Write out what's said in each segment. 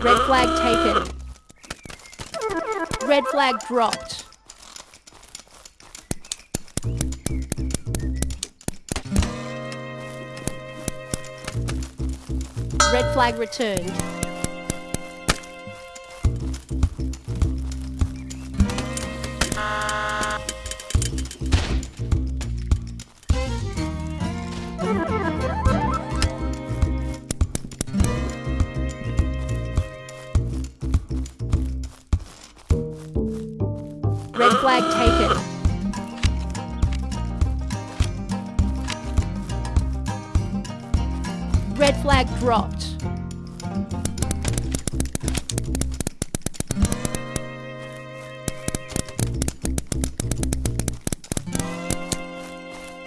Red flag taken. Red flag dropped. Red flag returned. Red flag taken. Red flag dropped.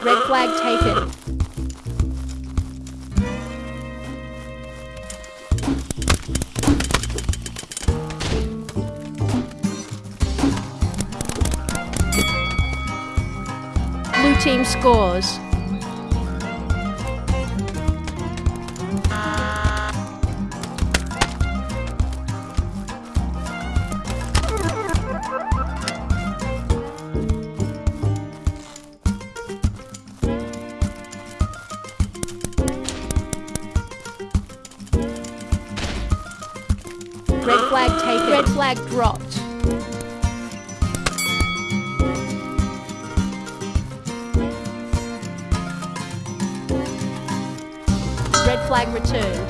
Red flag taken. Team scores. Red flag taken. Red flag dropped. Flag returned.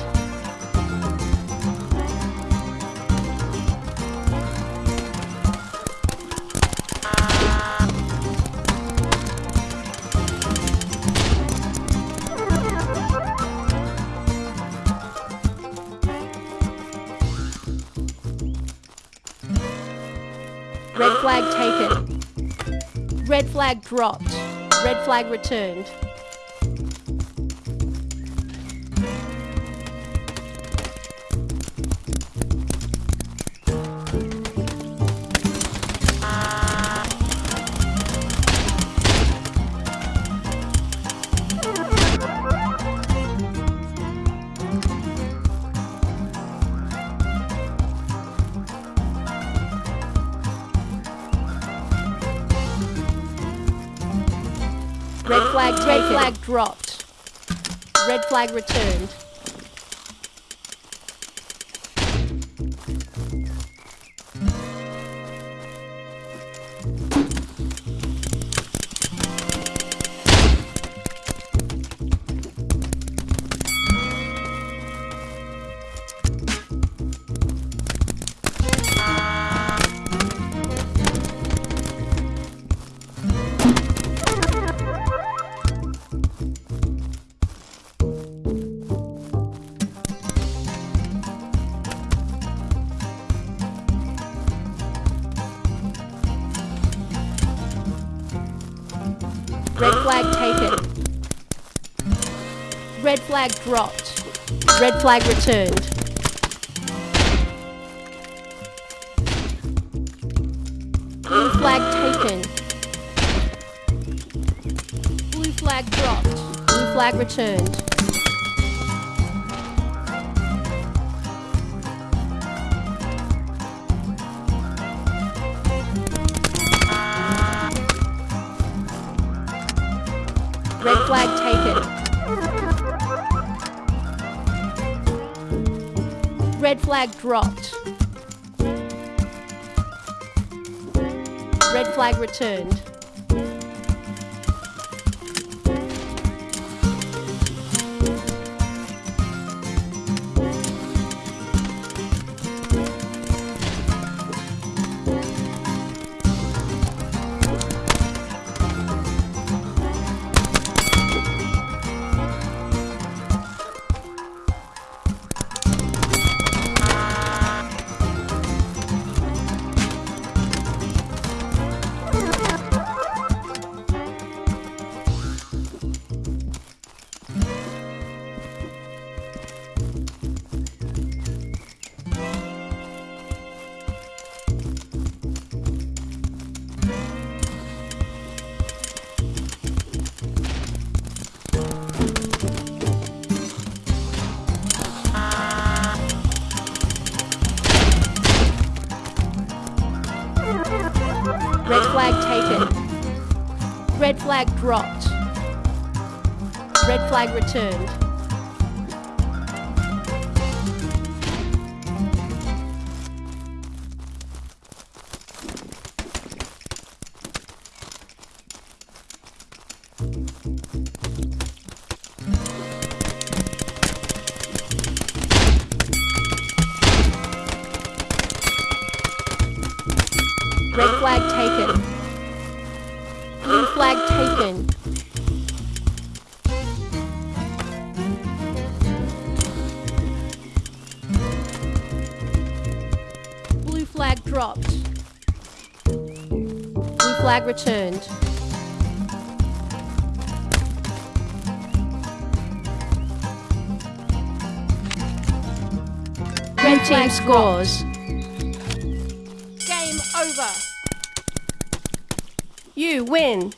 Red flag taken. Red flag dropped. Red flag returned. Flag. Red flag dropped. Red flag returned. Red flag taken. Red flag dropped. Red flag returned. Blue flag taken. Blue flag dropped. Blue flag returned. Flag taken. Red flag dropped. Red flag returned. Red flag dropped. Red flag returned. Red flag taken. Blue flag taken. Blue flag dropped. Blue flag returned. Red team scores. You win.